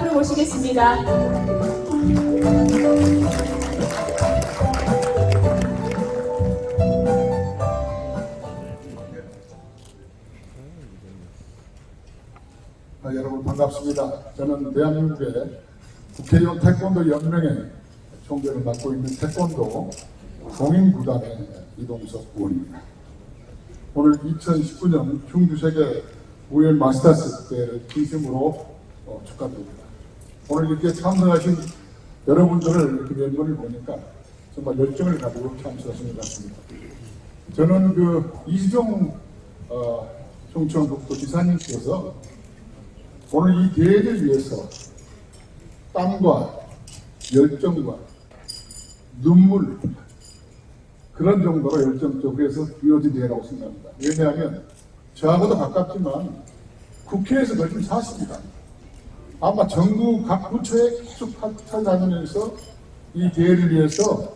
앞으로 모시겠습니다. 아, 여러분 반갑습니다. 저는 대한민국의 국회의원 태권도 연맹의 총재를 맡고 있는 태권도 공인구단의 이동석 의원입니다. 오늘 2019년 충주세계 우연 마스터스 대회를 진심으로 어, 축하드립니다. 오늘 이렇게 참석하신 여러분들을 이렇게 멤버를 보니까 정말 열정을 가지고 참석하신 것 같습니다. 저는 그 이수종 어, 충청북도 지사님께서 오늘 이 대회를 위해서 땀과 열정과 눈물 그런 정도로 열정적으로 해서 이루어진 대회라고 생각합니다. 왜냐하면 저하고도 가깝지만 국회에서 거진 사십니다. 아마 정부 각 부처에 계속 찾아다니면서 이 대회를 위해서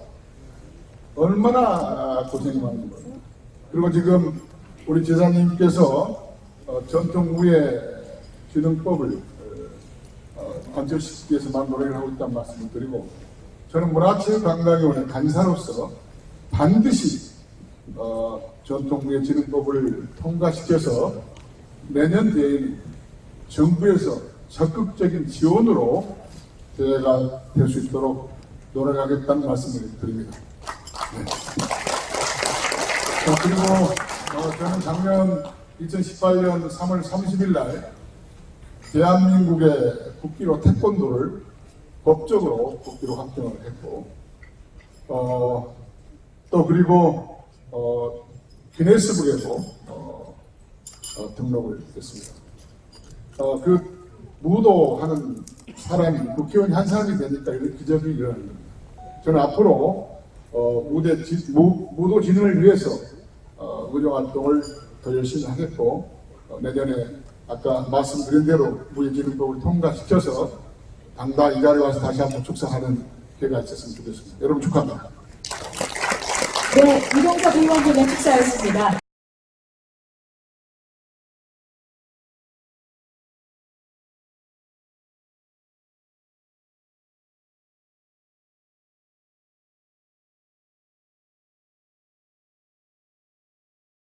얼마나 고생이 많은 거예요. 그리고 지금 우리 제사님께서 어, 전통무예 기능법을 어, 관철시키기 위해서 많은 노력을 하고 있다는 말씀을 드리고 저는 문화체육 관광위원회 간사로서 반드시 어, 전통무예진흥법을 통과시켜서 내년 대회는 정부에서 적극적인 지원으로 대회가 될 수 있도록 노력하겠다는 말씀을 드립니다. 네. 자, 그리고 어, 저는 작년 2018년 3월 30일 날 대한민국의 국기로 태권도를 법적으로 국기로 확정을 했고 어, 또 그리고 어, 기네스북에도 어, 어, 등록을 했습니다. 어, 그 무도하는 사람이 국회의원이 한 사람이 되니까 이런 기적이 일어나는 겁니다. 저는 앞으로 어, 무대 지, 무, 무도 진흥을 위해서 어, 의정 활동을 더 열심히 하겠고 어, 내년에 아까 말씀드린 대로 무예진흥법을 통과시켜서 당다 이 자리에 와서 다시 한번 축사하는 기회가 있었으면 좋겠습니다. 여러분 축하합니다. 네, 이동석 의원 분의 축사였습니다.